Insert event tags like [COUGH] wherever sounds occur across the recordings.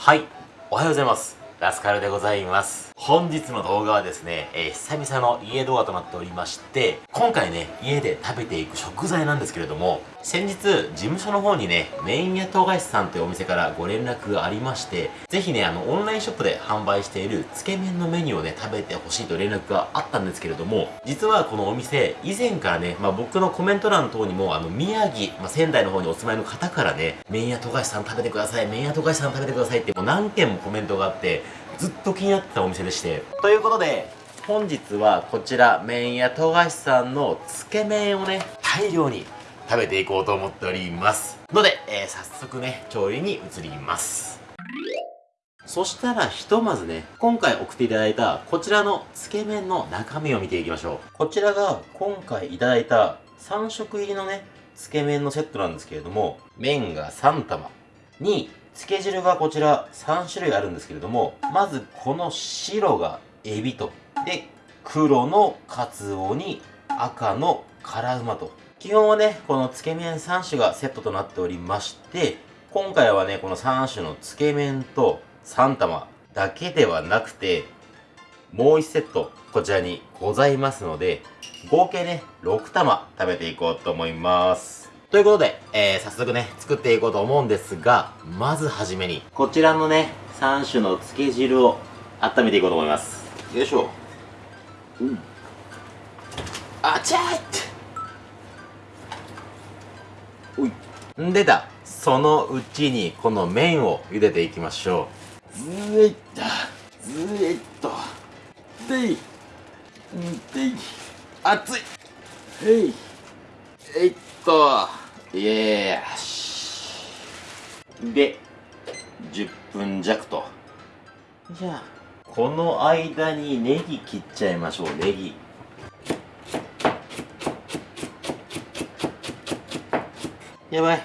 はい。おはようございます。ラスカルでございます。本日の動画はですね、えー、久々の家動画となっておりまして今回ね家で食べていく食材なんですけれども先日事務所の方にねメイン屋東菓子さんというお店からご連絡がありましてぜひねあのオンラインショップで販売しているつけ麺のメニューをね食べてほしいと連絡があったんですけれども実はこのお店以前からね、まあ、僕のコメント欄等にもあの宮城、まあ、仙台の方にお住まいの方からねメイン屋東菓子さん食べてくださいメイン屋東菓子さん食べてくださいってもう何件もコメントがあってずっと気になってたお店でして。ということで本日はこちら麺屋富樫さんのつけ麺をね大量に食べていこうと思っております。ので、えー、早速ね調理に移ります。そしたらひとまずね今回送っていただいたこちらのつけ麺の中身を見ていきましょう。こちらが今回いただいた3色入りのねつけ麺のセットなんですけれども麺が3玉につけ汁がこちら3種類あるんですけれどもまずこの白がエビとで黒のカツオに赤の辛うまと。基本はねこのつけ麺3種がセットとなっておりまして今回はねこの3種のつけ麺と3玉だけではなくてもう1セットこちらにございますので合計ね6玉食べていこうと思います。ということで、えー、早速ね、作っていこうと思うんですが、まずはじめに、こちらのね、3種の漬け汁を温めていこうと思います。よいしょ。うん。あちゃーっておい。んでだ。そのうちに、この麺を茹でていきましょう。ずえっと、ずえっと。でい。んでい。熱い。へい。えいっと。イエーし。で10分弱と。じゃあ。この間にネギ切っちゃいましょうネギ。やばい。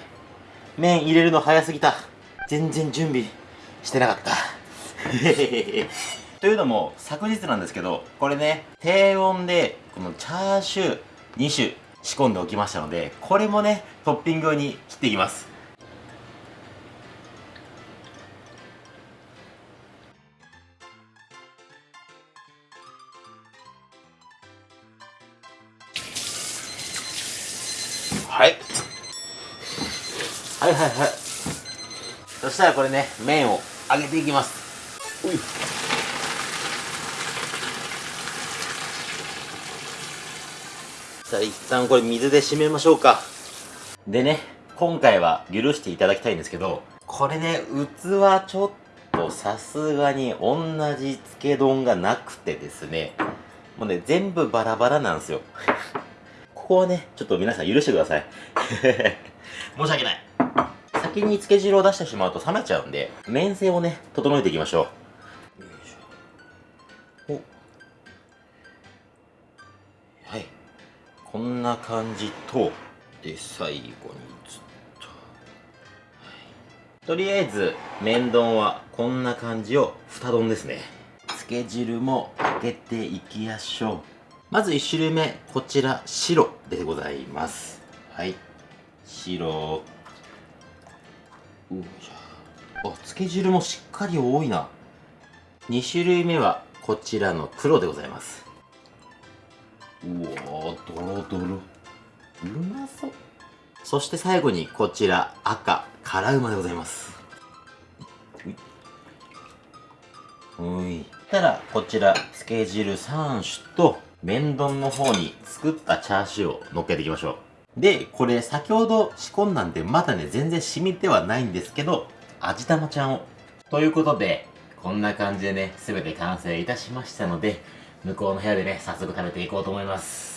麺入れるの早すぎた。全然準備してなかった。[LAUGHS] というのも昨日なんですけどこれね低温でこのチャーシュー2種仕込んでおきましたのでこれもねトッピングに切っていきます。はい。はいはいはい。そしたらこれね麺を揚げていきます。ういさあ一旦これ水で締めましょうか。でね今回は許していただきたいんですけどこれね器ちょっとさすがに同じ漬け丼がなくてですねもうね全部バラバラなんですよ。[LAUGHS] ここはねちょっと皆さん許してください。[LAUGHS] 申し訳ない。先に漬け汁を出してしまうと冷めちゃうんで麺性をね整えていきましょう。よいしょ。お。こんな感じとで最後にずっと、はい、とりあえず麺丼はこんな感じを2丼ですね。つけ汁もかけていきましょう。まず1種類目こちら白でございます。はい。白。うあ。つけ汁もしっかり多いな。2種類目はこちらの黒でございます。うわドロドロうまそう。そして最後にこちら赤辛うまでございます。ういたらこちらつけ汁3種と麺丼の方に作ったチャーシューを乗っけていきましょう。でこれ先ほど仕込んだんでまだね全然染みてはないんですけど味玉ちゃんを。ということでこんな感じでね全て完成いたしましたので向こうの部屋でね、早速食べていこうと思います。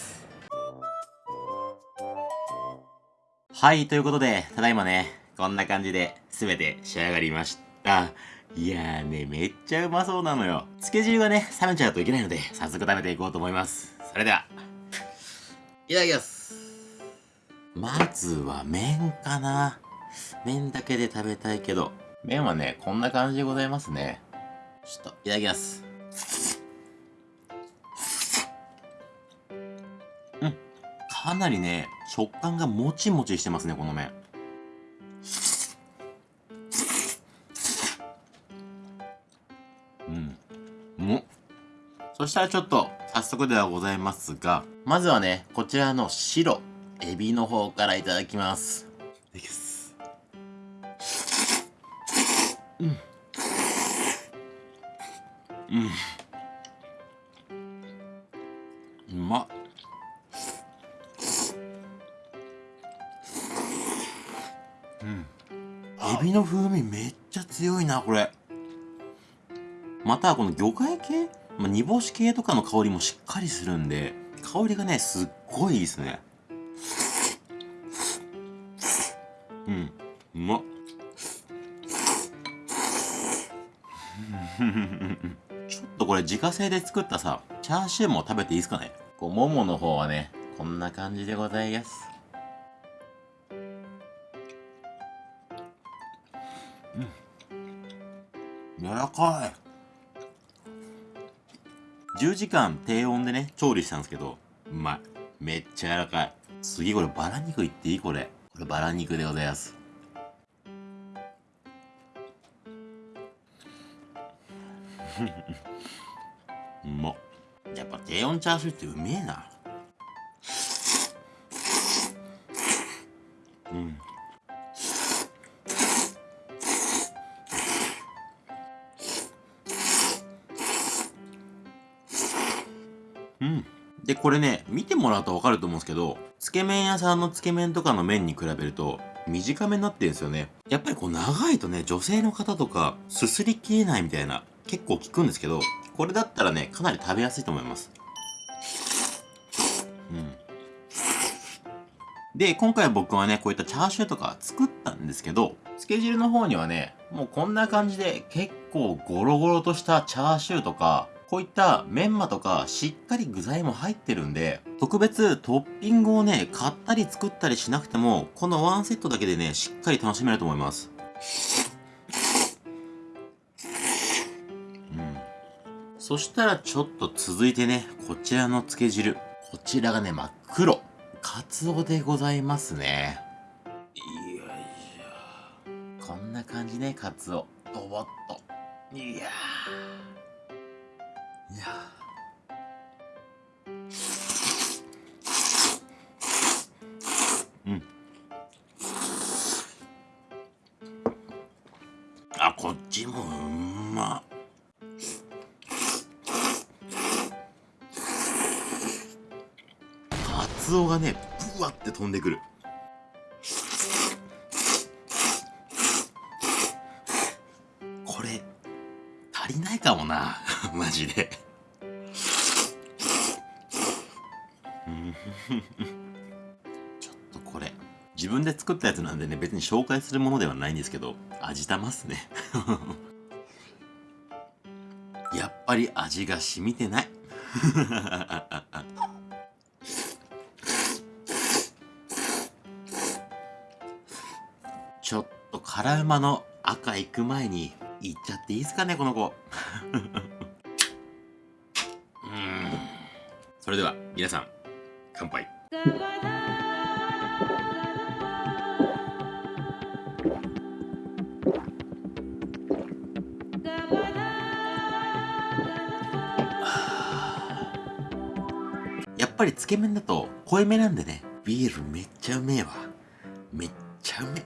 はい、ということで、ただいまね、こんな感じで全て仕上がりました。いやーね、めっちゃうまそうなのよ。漬け汁がね、冷めちゃうといけないので、早速食べていこうと思います。それでは、いただきますまずは麺かな。麺だけで食べたいけど、麺はね、こんな感じでございますね。ちょっと、いただきます。かなりね、食感がもちもちしてますね、この麺。うん。うん。そしたらちょっと、早速ではございますが、まずはね、こちらの白、エビの方からいただきます。うん。エビの風味めっちゃ強いなこれ。またこの魚介系、まあ、煮干し系とかの香りもしっかりするんで香りがねすっごいいいですね。うん。うまっ。[LAUGHS] ちょっとこれ自家製で作ったさチャーシューも食べていいですかね？こうももの方はねこんな感じでございます柔らかい。10時間低温でね調理したんですけどうまい。めっちゃ柔らかい。次これバラ肉いっていいこれ。これバラ肉でございます。うまっ。やっぱ低温チャーシューってうめえな。うんうん。これね見てもらうと分かると思うんですけどつけ麺屋さんのつけ麺とかの麺に比べると短めになってるんですよね。やっぱりこう長いとね女性の方とかすすりきれないみたいな結構聞くんですけどこれだったらねかなり食べやすいと思います。うん。で今回僕はねこういったチャーシューとか作ったんですけどつけ汁の方にはねもうこんな感じで結構ゴロゴロとしたチャーシューとかこういったメンマとかしっかり具材も入ってるんで、特別トッピングをね、買ったり作ったりしなくても、このワンセットだけでね、しっかり楽しめると思います。うん。そしたらちょっと続いてね、こちらのつけ汁。こちらがね、真っ黒。カツオでございますね。よいしょ。こんな感じね、カツオ。ドボッと。いやー。ちもうんまカツオがねブワって飛んでくる。これ足りないかもな。[LAUGHS] マジで。ちょっとこれ自分で作ったやつなんでね別に紹介するものではないんですけど味玉っすね。[LAUGHS] やっぱり味が染みてない。ちょっと辛うまの赤行く前にいっちゃっていいですかねこの子。[LAUGHS] それでは皆さん乾杯。ぱりつけ麺だと濃いめなんでねビールめっちゃうめえわ。めっちゃうめ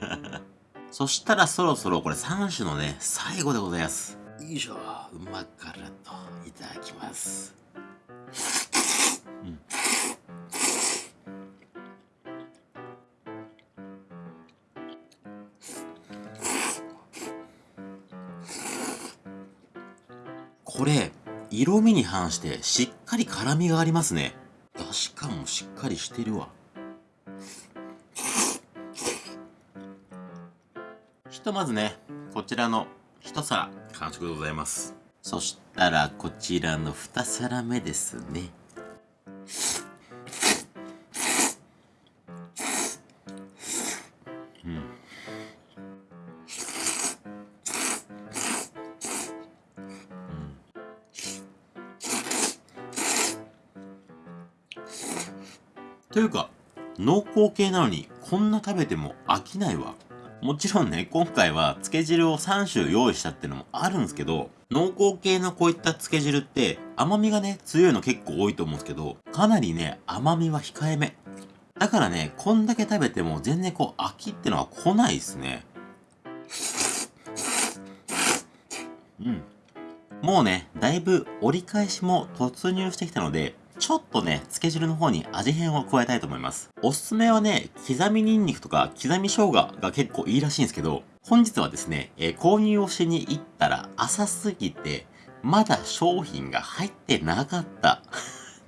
[LAUGHS] そしたらそろそろこれ3種のね最後でございます。よいしょうま辛といただきます。うん。これ色味に反してしっかり辛みがありますね。出汁感もしっかりしてるわ。ひとまずねこちらの一皿完食でございます。そしたらこちらの二皿目ですね。というか濃厚系なのにこんな食べても飽きないわもちろんね、今回は漬け汁を3種用意したっていうのもあるんですけど、濃厚系のこういった漬け汁って甘みがね、強いの結構多いと思うんですけど、かなりね、甘みは控えめ。だからね、こんだけ食べても全然こう飽きってのは来ないですね。うん。もうね、だいぶ折り返しも突入してきたので、ちょっとね、漬け汁の方に味変を加えたいと思います。おすすめはね、刻みニンニクとか刻み生姜が結構いいらしいんですけど、本日はですね、えー、購入をしに行ったら浅すぎて、まだ商品が入ってなかった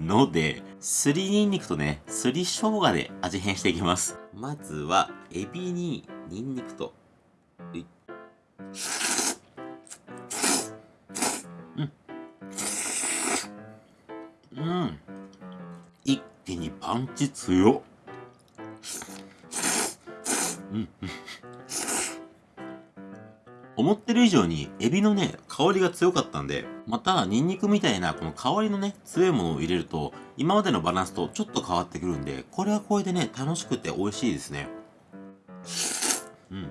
ので、すりニンニクとね、すり生姜で味変していきます。まずは、エビにニンニクと、うん。うんパンチ強うん、思ってる以上にエビのね、香りが強かったんで、またニンニクみたいなこの香りのね、強いものを入れると、今までのバランスとちょっと変わってくるんで、これはこれでね、楽しくて美味しいですね。うん。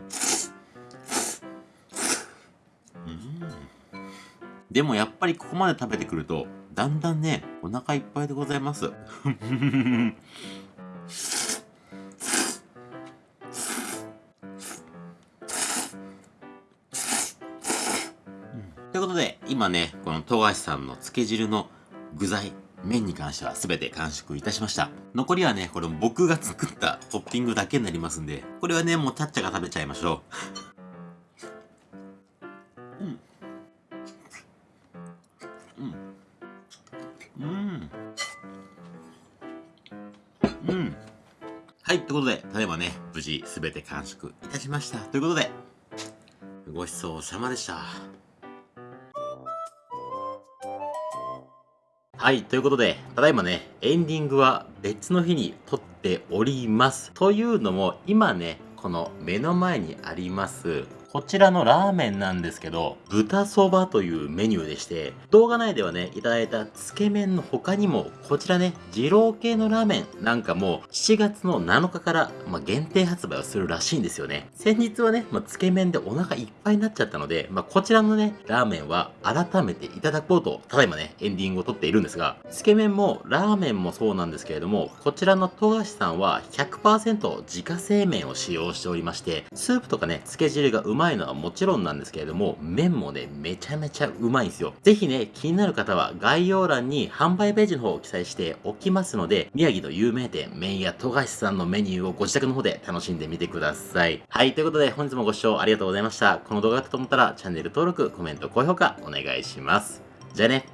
でもやっぱりここまで食べてくると、だんだんね、お腹いっぱいでございます。ということで、今ね、この富樫さんの漬け汁の具材、麺に関しては全て完食いたしました。残りはね、これ僕が作ったトッピングだけになりますんで、これはね、もうタッチャが食べちゃいましょう。はい、ということで、ただいまね、無事すべて完食いたしました。ということで、ごちそうさまでした。はい、ということで、ただいまね、エンディングは別の日に撮っております。というのも、今ね、この目の前にあります、こちらのラーメンなんですけど、豚そばというメニューでして、動画内ではね、いただいたつけ麺の他にも、こちらね、二郎系のラーメンなんかも、7月の7日から、まあ、限定発売をするらしいんですよね。先日はね、まあ、つけ麺でお腹いっぱいになっちゃったので、まあ、こちらのね、ラーメンは改めていただこうと、ただいまね、エンディングを撮っているんですが、つけ麺もラーメンもそうなんですけれども、こちらの富樫さんは100%自家製麺を使用しておりまして、スープとかね、つけ汁がうまいのはもちろんなんですけれども、麺もね、めちゃめちゃうまいんですよ。ぜひね、気になる方は概要欄に販売ページの方を記載しておきますので、宮城の有名店、麺屋富樫さんのメニューをご自宅の方で楽しんでみてください。はい、ということで本日もご視聴ありがとうございました。この動画だったと思ったらチャンネル登録、コメント、高評価お願いします。じゃあね。